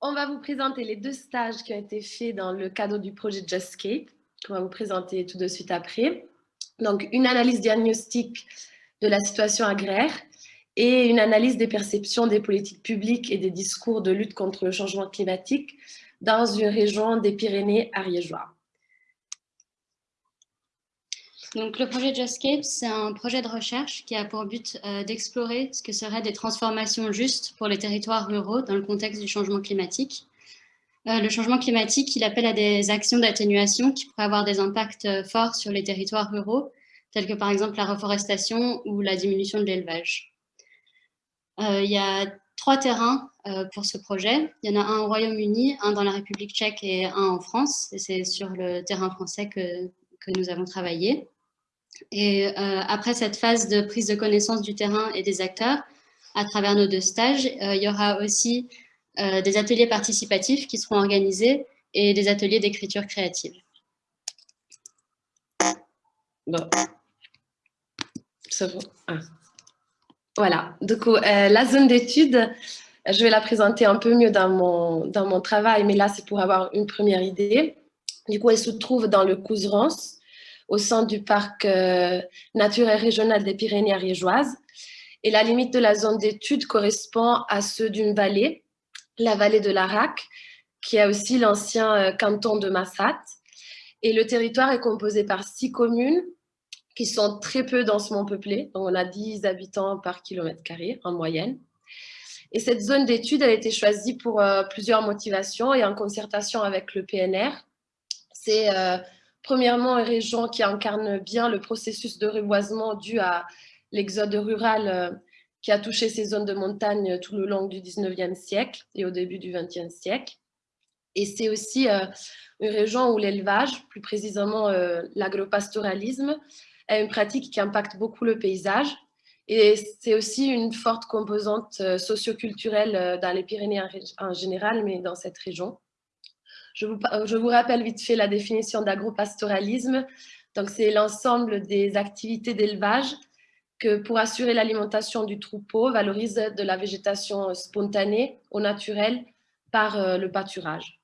on va vous présenter les deux stages qui ont été faits dans le cadre du projet JustScape, qu'on va vous présenter tout de suite après. Donc, une analyse diagnostique de la situation agraire et une analyse des perceptions des politiques publiques et des discours de lutte contre le changement climatique dans une région des Pyrénées ariégeois. Donc, le projet JustScape, c'est un projet de recherche qui a pour but euh, d'explorer ce que seraient des transformations justes pour les territoires ruraux dans le contexte du changement climatique. Euh, le changement climatique, il appelle à des actions d'atténuation qui pourraient avoir des impacts euh, forts sur les territoires ruraux, tels que par exemple la reforestation ou la diminution de l'élevage. il y a trois terrains pour ce projet. Il y en a un au Royaume-Uni, un dans la République tchèque et un en France. Et c'est sur le terrain français que, que nous avons travaillé. Et euh, après cette phase de prise de connaissance du terrain et des acteurs, à travers nos deux stages, euh, il y aura aussi euh, des ateliers participatifs qui seront organisés et des ateliers d'écriture créative. Bon. Ah. Voilà, du coup, la zone d'étude, je vais la présenter un peu mieux dans mon, dans mon travail, mais là, c'est pour avoir une première idée. Du coup, elle se trouve dans le Couserance, au sein du parc euh, naturel régional des Pyrénées ariégeoises. Et la limite de la zone d'étude correspond à ceux d'une vallée, la vallée de l'Arac, qui a aussi l'ancien euh, canton de Massat. Et le territoire est composé par six communes qui sont très peu densément peuplées. Donc on a 10 habitants par kilomètre carré en moyenne. Et cette zone d'étude a été choisie pour euh, plusieurs motivations et en concertation avec le PNR. C'est Premièrement, une région qui incarne bien le processus de reboisement dû à l'exode rural euh, qui a touché ces zones de montagne tout le long du 19e siècle et au début du 20e siècle. Et c'est aussi euh, une région où l'élevage, plus précisément euh, l'agropastoralisme, est une pratique qui impacte beaucoup le paysage. Et c'est aussi une forte composante socioculturelle dans les Pyrénées en général, mais dans cette région. Euh, je vous, rappelle vite fait la définition d'agropastoralisme. Donc, c'est l'ensemble des activités d'élevage que pour assurer l'alimentation du troupeau valorise de la végétation spontanée au naturel par euh, le pâturage.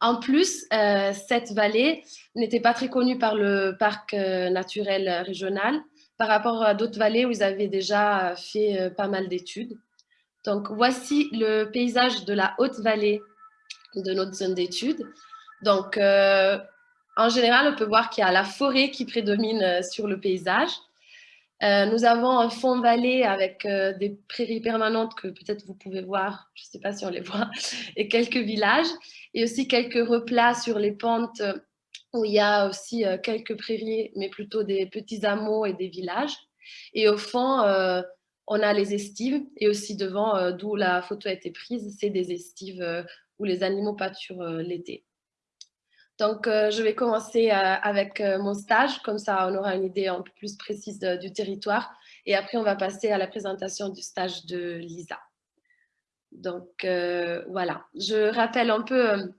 En plus, euh, cette vallée n'était pas très connue par le parc naturel régional par rapport à d'autres vallées où ils avaient déjà fait pas mal d'études. Donc, voici le paysage de la haute vallée de notre zone d'étude. Donc, euh, en général, on peut voir qu'il y a la forêt qui prédomine euh, sur le paysage. Euh, nous avons un fond vallée avec des prairies permanentes que peut-être vous pouvez voir, je ne sais pas si on les voit, et quelques villages, et aussi quelques replats sur les pentes où il y a aussi quelques prairies, mais plutôt des petits hameaux et des villages. Et au fond, on a les estives, et aussi devant, d'où la photo a été prise, c'est des estives les animaux pâturent euh, l'été. Donc, euh, je vais commencer euh, avec mon stage, comme ça on aura une idée un peu plus précise du territoire. Et après, on va passer à la présentation du stage de Lisa. Donc, voilà. Je rappelle un peu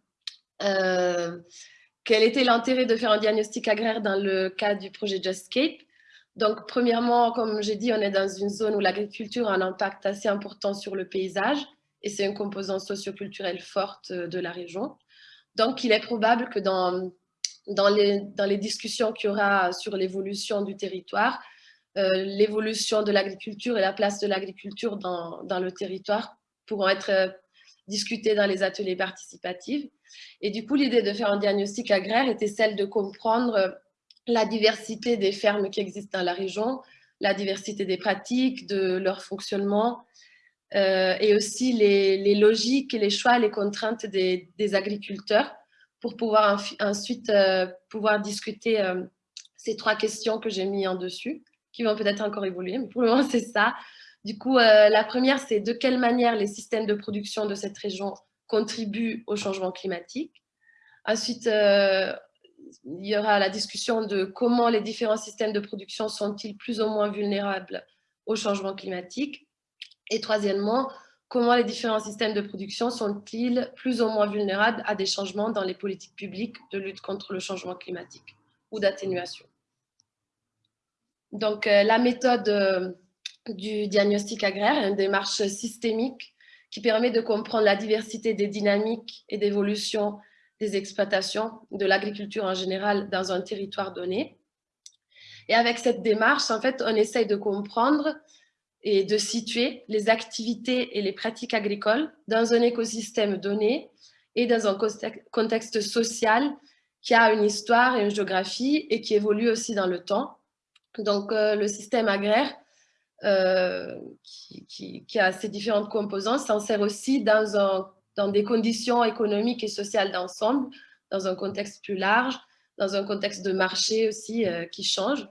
quel était l'intérêt de faire un diagnostic agraire dans le cadre du projet JustScape. Donc, premièrement, comme j'ai dit, on est dans une zone où l'agriculture a un impact assez important sur le paysage et c'est une composante socioculturelle forte euh, de la région. Donc, il est probable que dans, dans, les, dans les discussions qu'il y aura sur l'évolution du territoire, euh, l'évolution de l'agriculture et la place de l'agriculture dans, dans, le territoire pourront être euh, discutées dans les ateliers participatifs. Et du coup, l'idée de faire un diagnostic agraire était celle de comprendre la diversité des fermes qui existent dans la région, la diversité des pratiques, de leur fonctionnement, euh, et aussi les, logiques, les choix, les contraintes des, agriculteurs pour pouvoir ensuite euh, pouvoir discuter euh, ces trois questions que j'ai mis en dessus, qui vont peut-être encore évoluer, mais pour le moment, c'est ça. Du coup, la première, c'est de quelle manière les systèmes de production de cette région contribuent au changement climatique. Ensuite, il y aura la discussion de comment les différents systèmes de production sont-ils plus ou moins vulnérables au changement climatique. Et troisièmement, comment les différents systèmes de production sont-ils plus ou moins vulnérables à des changements dans les politiques publiques de lutte contre le changement climatique ou d'atténuation? Donc, euh, la méthode euh, du diagnostic agraire est une démarche systémique qui permet de comprendre la diversité des dynamiques et d'évolution des exploitations, de l'agriculture en général dans un territoire donné. Et avec cette démarche, en fait, on essaye de comprendre et de situer les activités et les pratiques agricoles dans un écosystème donné et dans un contexte social qui a une histoire et une géographie et qui évolue aussi dans le temps. Donc, euh, le système agraire, euh, qui, a ses différentes composantes, s'en sert aussi dans, des conditions économiques et sociales d'ensemble, dans un contexte plus large, dans un contexte de marché aussi euh, qui change.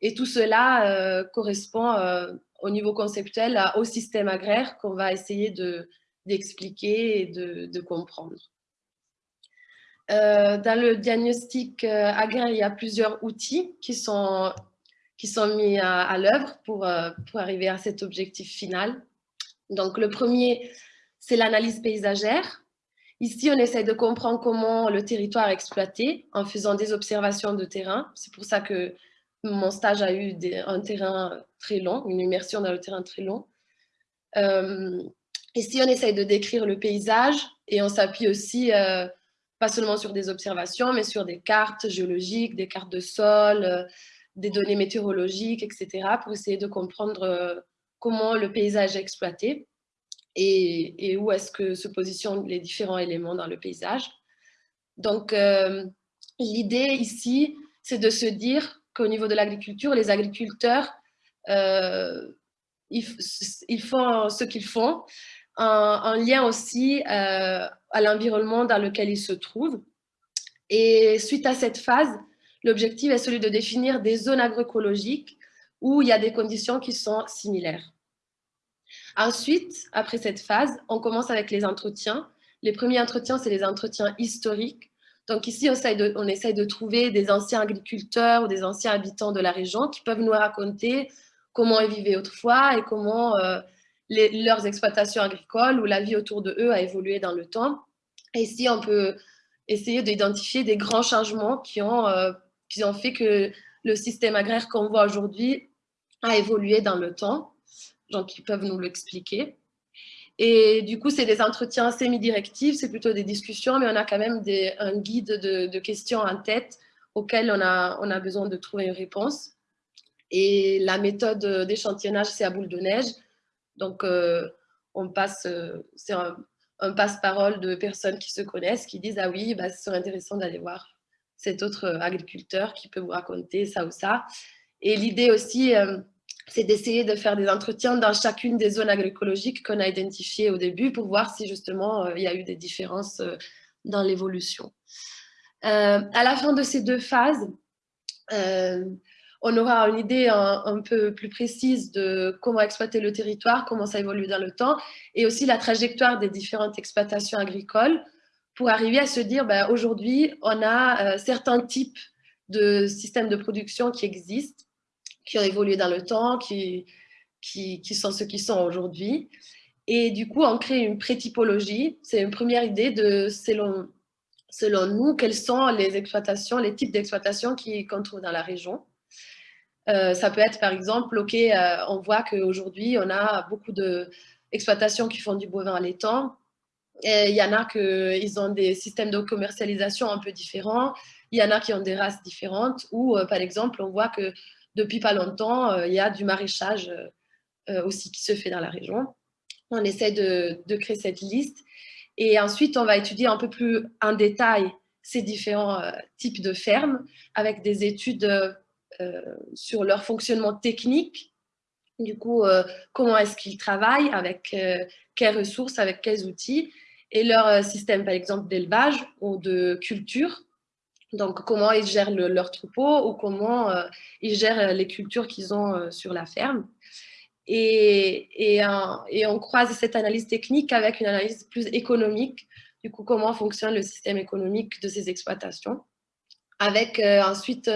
Et tout cela correspond au niveau conceptuel au système agraire qu'on va essayer d'expliquer et de, comprendre. Euh, dans le diagnostic euh, agraire, il y a plusieurs outils qui sont, qui sont mis à, l'œuvre pour, euh, pour arriver à cet objectif final. Donc, le premier, c'est l'analyse paysagère. Ici, on essaie de comprendre comment le territoire est exploité en faisant des observations de terrain. C'est pour ça que mon stage a eu un terrain très long, une immersion dans le terrain très long. Euh, ici, on essaye de décrire le paysage et on s'appuie aussi, euh, pas seulement sur des observations, mais sur des cartes géologiques, des cartes de sol, euh, des données météorologiques, etc., pour essayer de comprendre comment le paysage est exploité et, et où est-ce que se positionnent les différents éléments dans le paysage. Donc, l'idée ici, c'est de se dire qu'au niveau de l'agriculture, les agriculteurs, euh, ils, font ce qu'ils font en, lien aussi euh, à l'environnement dans lequel ils se trouvent. Et suite à cette phase, l'objectif est celui de définir des zones agroécologiques où il y a des conditions qui sont similaires. Ensuite, après cette phase, on commence avec les entretiens. Les premiers entretiens, c'est les entretiens historiques donc ici, on essaye, de, trouver des anciens agriculteurs ou des anciens habitants de la région qui peuvent nous raconter comment ils vivaient autrefois et comment euh, leurs exploitations agricoles ou la vie autour de eux a évolué dans le temps. Et ici, on peut essayer d'identifier des grands changements qui ont, euh, qui ont fait que le système agraire qu'on voit aujourd'hui a évolué dans le temps. Donc, ils peuvent nous l'expliquer. Et du coup, c'est des entretiens semi-directifs, c'est plutôt des discussions, mais on a quand même un guide de, questions en tête auxquelles on a, on a besoin de trouver une réponse. Et la méthode d'échantillonnage, c'est à boule de neige. Donc, euh, on passe, euh, c'est un, passe-parole de personnes qui se connaissent, qui disent « Ah oui, bah, ce serait intéressant d'aller voir cet autre agriculteur qui peut vous raconter ça ou ça. » Et l'idée aussi, euh, c'est d'essayer de faire des entretiens dans chacune des zones agroécologiques qu'on a identifiées au début pour voir si justement euh, il y a eu des différences euh, dans l'évolution. Euh, à la fin de ces deux phases, on aura une idée un, peu plus précise de comment exploiter le territoire, comment ça évolue dans le temps, et aussi la trajectoire des différentes exploitations agricoles pour arriver à se dire, ben, aujourd'hui, on a certains types de systèmes de production qui existent, qui ont évolué dans le temps, qui, qui, sont ceux qui sont aujourd'hui. Et du coup, on crée une pré-typologie. C'est une première idée de, selon, selon nous, quelles sont les exploitations, les types d'exploitations qu'on trouve dans la région. Euh, ça peut être, par exemple, OK, euh, on voit qu'aujourd'hui, on a beaucoup d'exploitations qui font du bovin allaitant. Et il y en a qui ont des systèmes de commercialisation un peu différents. Il y en a qui ont des races différentes. Ou, euh, par exemple, on voit que depuis pas longtemps, euh, il y a du maraîchage euh, euh, aussi qui se fait dans la région. On essaie de, créer cette liste. Et ensuite, on va étudier un peu plus en détail ces différents types de fermes avec des études sur leur fonctionnement technique. Du coup, comment est-ce qu'ils travaillent, avec quelles ressources, avec quels outils, et leur système, par exemple, d'élevage ou de culture donc, comment ils gèrent leur troupeau ou comment euh, ils gèrent euh, les cultures qu'ils ont euh, sur la ferme. Et, et, on croise cette analyse technique avec une analyse plus économique, du coup, comment fonctionne le système économique de ces exploitations, avec ensuite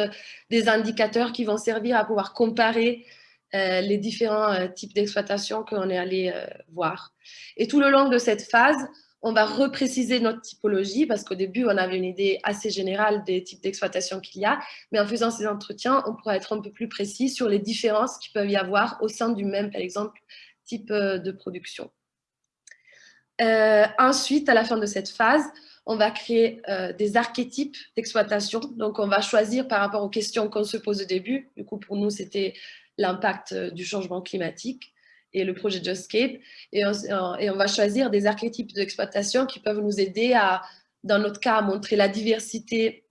des indicateurs qui vont servir à pouvoir comparer les différents types d'exploitations qu'on est allé voir. Et tout le long de cette phase, on va repréciser notre typologie parce qu'au début, on avait une idée assez générale des types d'exploitation qu'il y a, mais en faisant ces entretiens, on pourra être un peu plus précis sur les différences qu'il peut y avoir au sein du même, par exemple, type euh, de production. ensuite, à la fin de cette phase, on va créer des archétypes d'exploitation. Donc, on va choisir par rapport aux questions qu'on se pose au début. Du coup, pour nous, c'était l'impact du changement climatique et le projet Justscape. Et on, et on va choisir des archétypes d'exploitation qui peuvent nous aider à, dans notre cas, à montrer la diversité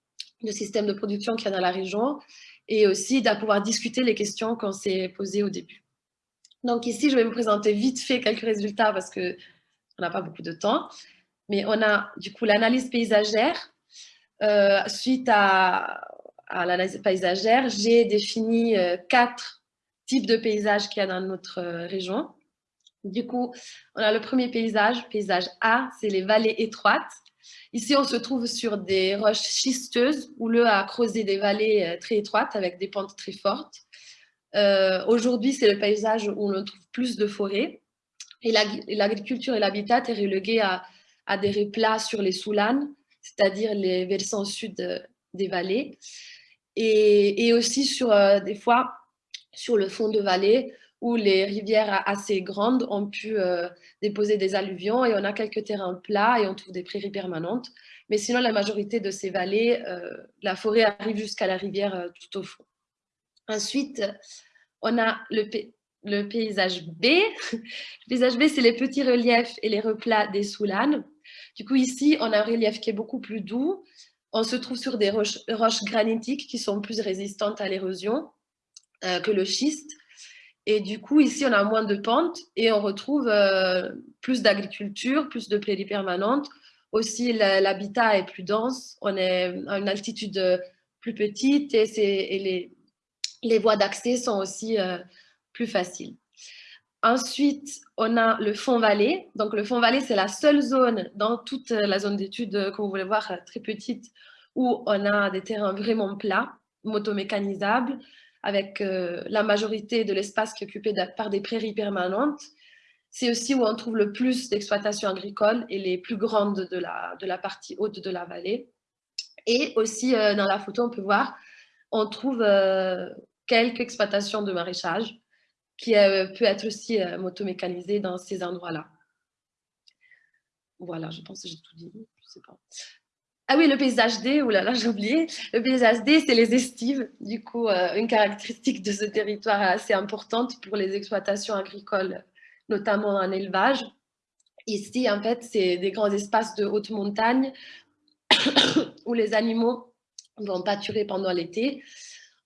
de systèmes de production qu'il y a dans la région et aussi de pouvoir discuter les questions qu'on s'est posées au début. Donc ici, je vais vous présenter vite fait quelques résultats parce qu'on n'a pas beaucoup de temps. Mais on a du coup l'analyse paysagère. Euh, suite à, à l'analyse paysagère, j'ai défini euh, quatre types de paysages qu'il y a dans notre euh, région. Du coup, on a le premier paysage, paysage A, c'est les vallées étroites. Ici, on se trouve sur des roches schisteuses où le a creusé des vallées euh, très étroites avec des pentes très fortes. Euh, aujourd'hui, c'est le paysage où on trouve plus de forêts. Et l'agriculture et l'habitat est relégué à, des replats sur les soulanes, c'est-à-dire les versants sud des vallées. Et, aussi sur, des fois sur le fond de vallée où les rivières assez grandes ont pu euh, déposer des alluvions et on a quelques terrains plats et on trouve des prairies permanentes. Mais sinon, la majorité de ces vallées, euh, la forêt arrive jusqu'à la rivière euh, tout au fond. Ensuite, on a le, paysage B. Le paysage B, c'est les petits reliefs et les replats des soulanes. Du coup, ici, on a un relief qui est beaucoup plus doux. On se trouve sur des roches granitiques qui sont plus résistantes à l'érosion que le schiste. Et du coup, ici, on a moins de pentes et on retrouve euh, plus d'agriculture, plus de prairies permanentes. Aussi, l'habitat est plus dense, on est à une altitude plus petite et, les, les, voies d'accès sont aussi euh, plus faciles. Ensuite, on a le fond vallée. Donc, le fond vallée, c'est la seule zone dans toute la zone d'étude, comme vous voulez voir, très petite, où on a des terrains vraiment plats, motomécanisables, avec euh, la majorité de l'espace qui est occupé par des prairies permanentes. C'est aussi où on trouve le plus d'exploitations agricoles et les plus grandes de la, partie haute de la vallée. Et aussi, euh, dans la photo, on peut voir, on trouve euh, quelques exploitations de maraîchage qui peut être aussi motomécanisées dans ces endroits-là. Voilà, je pense que j'ai tout dit. Ah oui, le paysage D, là là, j'ai oublié. Le paysage D, c'est les estives. Du coup, euh, une caractéristique de ce territoire assez importante pour les exploitations agricoles, notamment en élevage. Ici, en fait, c'est des grands espaces de haute montagne où les animaux vont pâturer pendant l'été.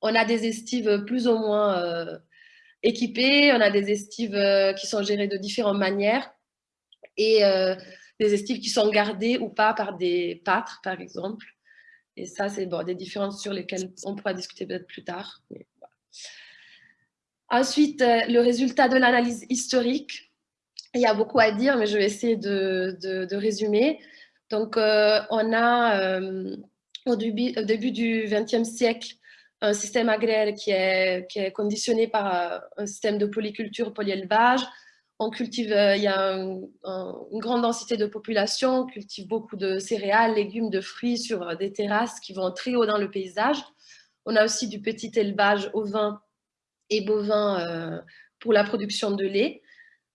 On a des estives plus ou moins euh, équipées. On a des estives euh, qui sont gérées de différentes manières. Et des estives qui sont gardées ou pas par des pâtres, par exemple. Et ça, c'est bon, des différences sur lesquelles on pourra discuter peut-être plus tard. Ensuite, euh, le résultat de l'analyse historique. Il y a beaucoup à dire, mais je vais essayer de, de, résumer. Donc, euh, on a euh, au, début, au, début, du XXe siècle un système agraire qui est, qui est conditionné par un système de polyculture, polyélevage, on cultive, euh, il y a une grande densité de population, on cultive beaucoup de céréales, légumes, de fruits sur euh, des terrasses qui vont très haut dans le paysage. On a aussi du petit élevage ovin et bovin euh, pour la production de lait,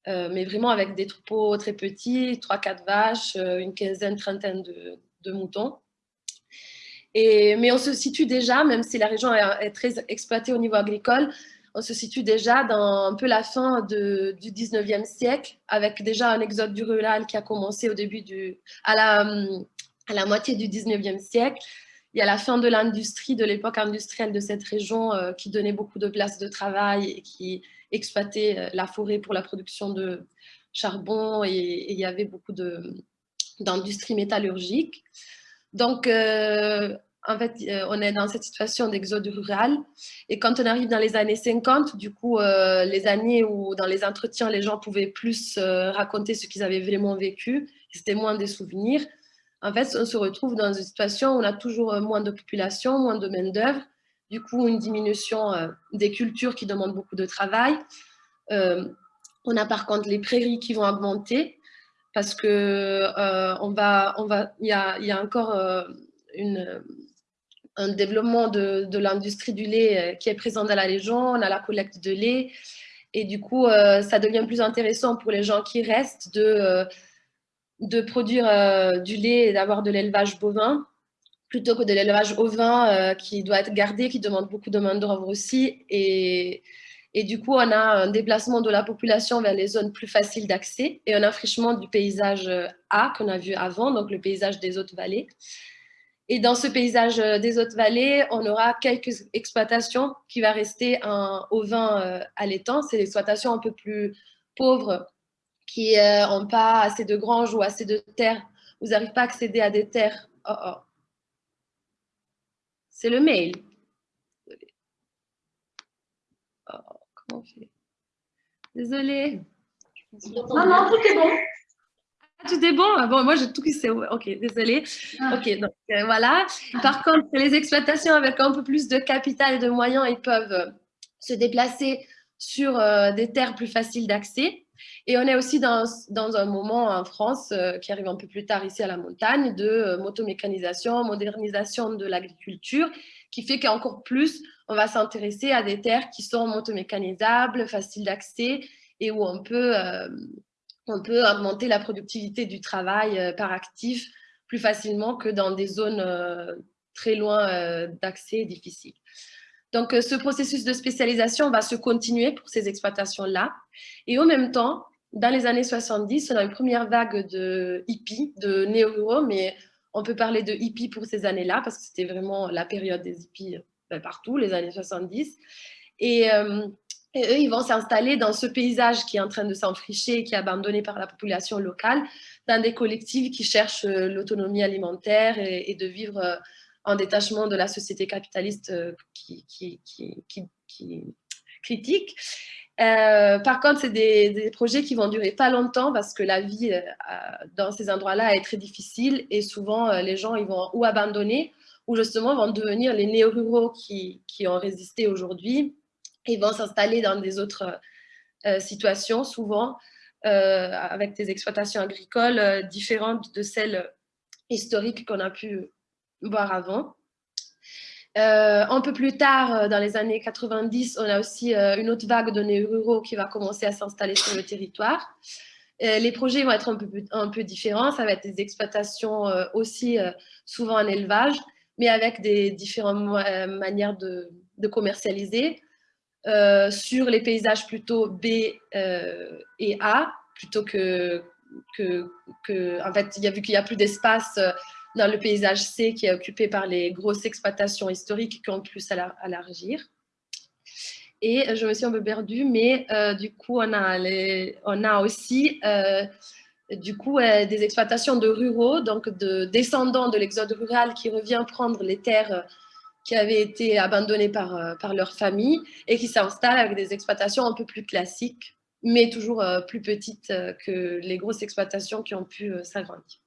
mais vraiment avec des troupeaux très petits, 3-4 vaches, une quinzaine, trentaine de, moutons. Mais on se situe déjà, même si la région est très exploitée au niveau agricole, on se situe déjà dans un peu la fin du 19e siècle, avec déjà un exode du rural qui a commencé au début du, à, la, à la moitié du 19e siècle. Il y a la fin de l'industrie, de l'époque industrielle de cette région euh, qui donnait beaucoup de places de travail et qui exploitait euh, la forêt pour la production de charbon et, il y avait beaucoup d'industrie métallurgique. Donc, euh, en fait, euh, on est dans cette situation d'exode rural. Et quand on arrive dans les années 50, du coup, euh, les années où dans les entretiens, les gens pouvaient plus euh, raconter ce qu'ils avaient vraiment vécu, c'était moins des souvenirs. En fait, on se retrouve dans une situation où on a toujours moins de population, moins de main-d'œuvre, du coup, une diminution des cultures qui demandent beaucoup de travail. on a par contre les prairies qui vont augmenter parce que on va, on va, il y a, y a encore une, un développement de, l'industrie du lait euh, qui est présent dans la région, on a la collecte de lait, et du coup, euh, ça devient plus intéressant pour les gens qui restent de, euh, produire du lait et d'avoir de l'élevage bovin plutôt que de l'élevage ovin qui doit être gardé, qui demande beaucoup de main-d'œuvre aussi. Et, et du coup, on a un déplacement de la population vers les zones plus faciles d'accès et un affrichement du paysage A qu'on a vu avant, donc le paysage des hautes vallées. Et dans ce paysage des hautes vallées, on aura quelques exploitations qui vont rester un ovin allaitant. C'est l'exploitation un peu plus pauvres qui n'ont pas assez de granges ou assez de terres. Vous n'arrivez pas à accéder à des terres. Oh, oh. C'est le mail. Oh, Désolée. Non, non, tout est bon. Ah, tout est bon? Ah, Bon, moi, j'ai tout qui s'est... Ok, désolée. Ah. Ok, donc euh, voilà. Par contre, les exploitations avec un peu plus de capital et de moyens, ils peuvent euh, se déplacer sur euh, des terres plus faciles d'accès. Et on est aussi dans, dans, un moment en France, euh, qui arrive un peu plus tard ici à la montagne, de motomécanisation, modernisation de l'agriculture, qui fait qu'encore plus, on va s'intéresser à des terres qui sont motomécanisables, faciles d'accès et où on peut, on peut augmenter la productivité du travail par actif plus facilement que dans des zones très loin d'accès difficiles. Donc, ce processus de spécialisation va se continuer pour ces exploitations-là. Et en même temps, dans les années 70, on a une première vague de hippies, de néo-ruraux, mais on peut parler de hippies pour ces années-là, parce que c'était vraiment la période des hippies euh, partout, les années 70. Euh, et, eux, ils vont s'installer dans ce paysage qui est en train de s'enfricher, qui est abandonné par la population locale, dans des collectifs qui cherchent euh, l'autonomie alimentaire et, de vivre en détachement de la société capitaliste qui, qui, critique. Euh, par contre, c'est des, projets qui vont durer pas longtemps parce que la vie euh, dans ces endroits-là est très difficile et souvent euh, les gens ils vont ou abandonner ou justement vont devenir les néo-ruraux qui, ont résisté aujourd'hui et vont s'installer dans des autres situations souvent avec des exploitations agricoles différentes de celles historiques qu'on a pu voir avant. Euh, un peu plus tard, euh, dans les années 90, on a aussi euh, une autre vague de néo-ruraux qui va commencer à s'installer sur le territoire. les projets vont être un peu, un peu, différents, ça va être des exploitations aussi souvent en élevage, mais avec des différentes manières de, commercialiser. Sur les paysages plutôt B et A, plutôt que, que, en fait, il y a vu qu'il n'y a plus d'espace dans le paysage C qui est occupé par les grosses exploitations historiques qui ont plus à. Et je me suis un peu perdue, mais euh, du coup, on a, on a aussi euh, du coup, euh, des exploitations de ruraux, donc de descendants de l'exode rural qui revient prendre les terres qui avaient été abandonnées par, par leur famille et qui s'installent avec des exploitations un peu plus classiques, mais toujours plus petites que les grosses exploitations qui ont pu s'agrandir.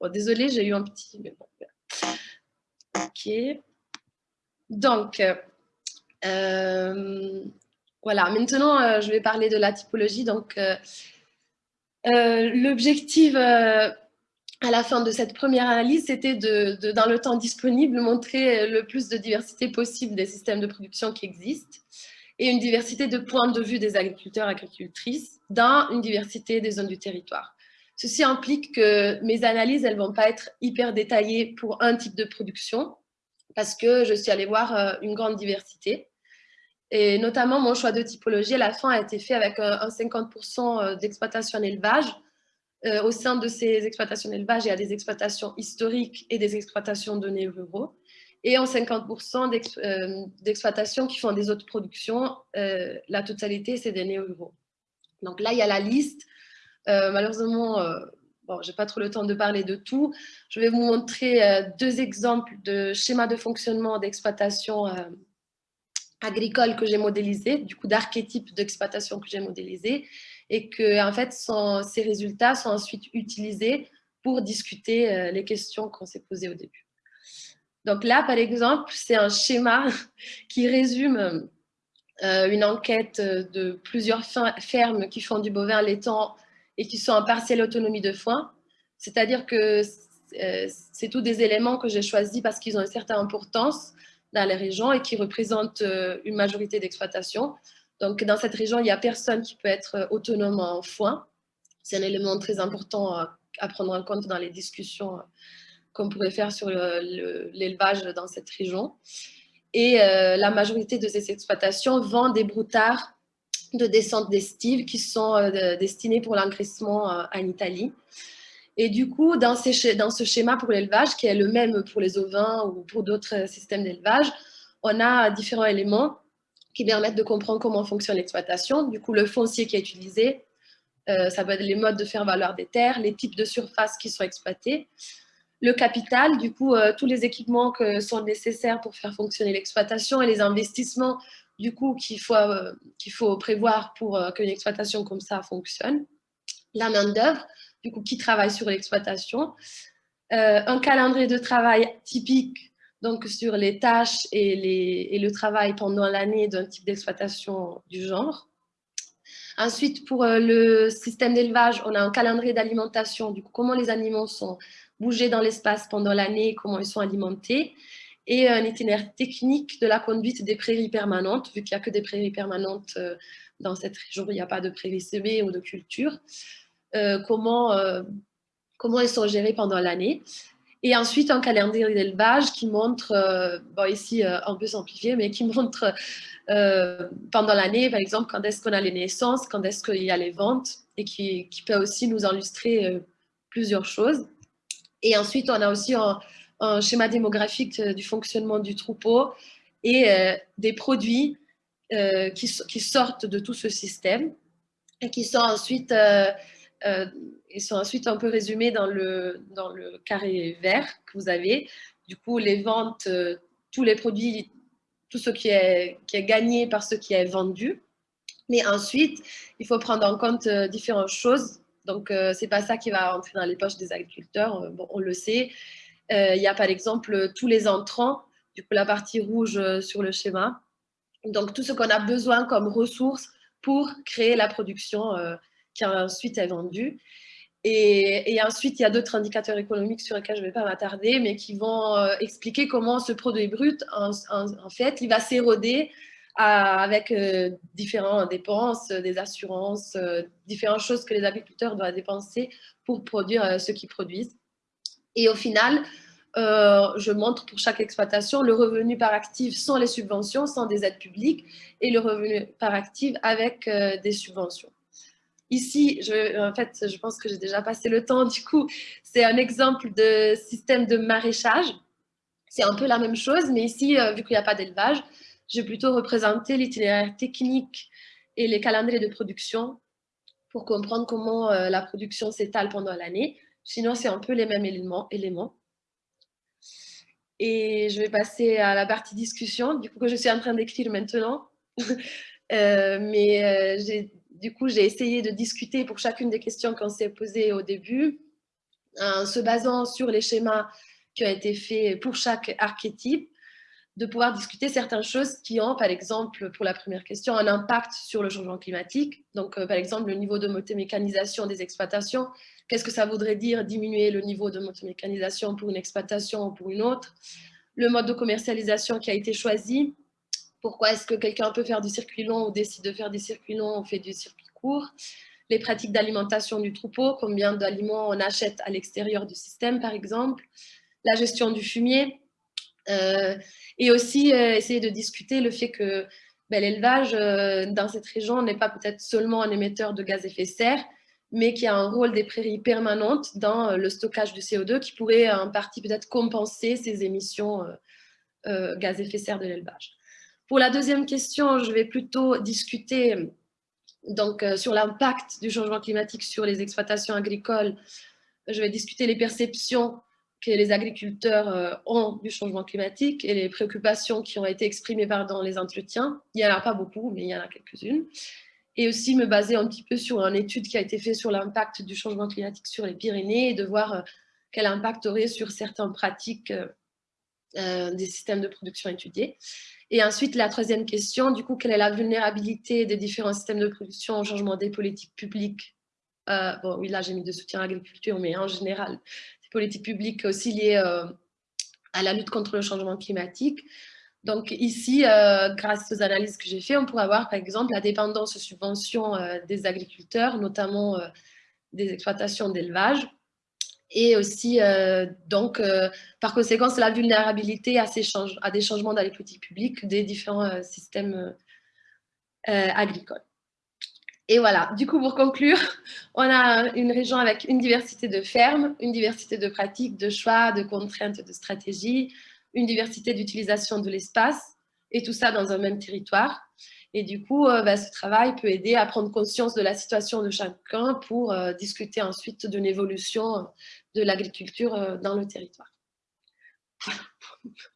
Bon, désolée, j'ai eu un petit... Ok. Donc, euh, voilà. Maintenant, euh, je vais parler de la typologie. Donc, euh, l'objectif à la fin de cette première analyse, c'était de, dans le temps disponible, montrer le plus de diversité possible des systèmes de production qui existent et une diversité de points de vue des agriculteurs et agricultrices dans une diversité des zones du territoire. Ceci implique que mes analyses, elles ne vont pas être hyper détaillées pour un type de production, parce que je suis allée voir euh, une grande diversité. Et notamment, mon choix de typologie, à la fin, a été fait avec un 50% euh, d'exploitation en élevage. Euh, au sein de ces exploitations d'élevage, il y a des exploitations historiques et des exploitations de néo-ruraux. Et en 50% d'exploitations qui font des autres productions, la totalité, c'est des néo-ruraux. Donc là, il y a la liste euh, malheureusement, euh, bon, je n'ai pas trop le temps de parler de tout. Je vais vous montrer euh, deux exemples de schémas de fonctionnement d'exploitation agricole que j'ai modélisé, du coup d'archétypes d'exploitation que j'ai modélisé, et que en fait, ces résultats sont ensuite utilisés pour discuter les questions qu'on s'est posées au début. Donc là, par exemple, c'est un schéma qui résume une enquête de plusieurs fermes qui font du bovin laitant et qui sont en partielle autonomie de foin. C'est-à-dire que euh, c'est tous des éléments que j'ai choisis parce qu'ils ont une certaine importance dans les régions et qui représentent euh, une majorité d'exploitation. Donc, dans cette région, il n'y a personne qui peut être autonome en foin. C'est un élément très important à prendre en compte dans les discussions qu'on pourrait faire sur l'élevage dans cette région. Et la majorité de ces exploitations vendent des broutards de descente d'estive qui sont destinés pour l'engraissement en Italie. Et du coup, dans ce schéma pour l'élevage, qui est le même pour les ovins ou pour d'autres systèmes d'élevage, on a différents éléments qui permettent de comprendre comment fonctionne l'exploitation. Du coup, le foncier qui est utilisé, euh, ça va être les modes de faire valoir des terres, les types de surfaces qui sont exploitées, le capital, du coup, euh, tous les équipements qui sont nécessaires pour faire fonctionner l'exploitation et les investissements, du coup, qu'il faut, euh, qu'il faut prévoir pour qu'une exploitation comme ça fonctionne. La main-d'œuvre, du coup, qui travaille sur l'exploitation. un calendrier de travail typique donc sur les tâches et, le travail pendant l'année d'un type d'exploitation du genre. Ensuite, pour euh, le système d'élevage, on a un calendrier d'alimentation, du coup, comment les animaux sont bougés dans l'espace pendant l'année, comment ils sont alimentés, et un itinéraire technique de la conduite des prairies permanentes, vu qu'il n'y a que des prairies permanentes euh, dans cette région, il n'y a pas de prairies semées ou de culture, euh, comment, comment elles sont gérées pendant l'année. Et ensuite, un calendrier d'élevage qui montre, euh, bon ici euh, un peu simplifié, mais qui montre euh, pendant l'année, par exemple, quand est-ce qu'on a les naissances, quand est-ce qu'il y a les ventes, et qui, peut aussi nous illustrer plusieurs choses. Et ensuite, on a aussi un, un schéma démographique du fonctionnement du troupeau et des produits qui, qui, sortent de tout ce système et qui sont ensuite ils sont ensuite un peu résumés dans le, dans le carré vert que vous avez. Du coup, les ventes, euh, tous les produits, tout ce qui est, qui est gagné par ce qui est vendu. Mais ensuite, il faut prendre en compte euh, différentes choses. Donc, euh, ce n'est pas ça qui va entrer dans les poches des agriculteurs, bon, on le sait. il y a par exemple tous les entrants, du coup la partie rouge sur le schéma. Donc, tout ce qu'on a besoin comme ressources pour créer la production qui ensuite est vendue. Et, ensuite, il y a d'autres indicateurs économiques sur lesquels je ne vais pas m'attarder, mais qui vont euh, expliquer comment ce produit brut, en, fait, il va s'éroder avec euh, différentes dépenses, des assurances, euh, différentes choses que les agriculteurs doivent dépenser pour produire ce qu'ils produisent. Et au final, je montre pour chaque exploitation le revenu par actif sans les subventions, sans des aides publiques, et le revenu par actif avec des subventions. Ici, je, en fait, je pense que j'ai déjà passé le temps. Du coup, c'est un exemple de système de maraîchage. C'est un peu la même chose, mais ici, euh, vu qu'il n'y a pas d'élevage, j'ai plutôt représenté l'itinéraire technique et les calendriers de production pour comprendre comment euh, la production s'étale pendant l'année. Sinon, c'est un peu les mêmes éléments. Et je vais passer à la partie discussion, du coup, que je suis en train d'écrire maintenant. euh, mais j'ai du coup, j'ai essayé de discuter pour chacune des questions qu'on s'est posées au début, en se basant sur les schémas qui ont été faits pour chaque archétype, de pouvoir discuter certaines choses qui ont, par exemple, pour la première question, un impact sur le changement climatique. Donc, euh, par exemple, le niveau de motomécanisation des exploitations. Qu'est-ce que ça voudrait dire diminuer le niveau de motomécanisation pour une exploitation ou pour une autre? Le mode de commercialisation qui a été choisi, pourquoi est-ce que quelqu'un peut faire du circuit long ou décide de faire des circuits longs ou fait du circuit court Les pratiques d'alimentation du troupeau, combien d'aliments on achète à l'extérieur du système, par exemple. La gestion du fumier. Euh, et aussi euh, essayer de discuter le fait que ben, l'élevage euh, dans cette région n'est pas peut-être seulement un émetteur de gaz à effet de serre, mais qui a un rôle des prairies permanentes dans le stockage du CO2 qui pourrait en partie peut-être compenser ces émissions gaz à effet de serre de l'élevage. Pour la deuxième question, je vais plutôt discuter donc, euh, sur l'impact du changement climatique sur les exploitations agricoles. Je vais discuter les perceptions que les agriculteurs euh, ont du changement climatique et les préoccupations qui ont été exprimées dans les entretiens. Il n'y en a pas beaucoup, mais il y en a quelques-unes. Et aussi me baser un petit peu sur une étude qui a été faite sur l'impact du changement climatique sur les Pyrénées et de voir euh, quel impact aurait sur certaines pratiques des systèmes de production étudiés. Et ensuite, la troisième question, du coup, quelle est la vulnérabilité des différents systèmes de production au changement des politiques publiques? Euh, Bon, oui, là, j'ai mis de soutien à l'agriculture, mais en général, des politiques publiques aussi liées euh, à la lutte contre le changement climatique. Donc ici, euh, grâce aux analyses que j'ai faites, on pourrait avoir, par exemple, la dépendance aux subventions des agriculteurs, notamment des exploitations d'élevage, et aussi, donc, par conséquent, la vulnérabilité à, ces à des changements dans les politiques publiques des différents systèmes agricoles. Et voilà, du coup, pour conclure, on a une région avec une diversité de fermes, une diversité de pratiques, de choix, de contraintes, de stratégies, une diversité d'utilisation de l'espace, et tout ça dans un même territoire. Et du coup, euh, bah, ce travail peut aider à prendre conscience de la situation de chacun pour euh, discuter ensuite d'une évolution de l'agriculture euh, dans le territoire.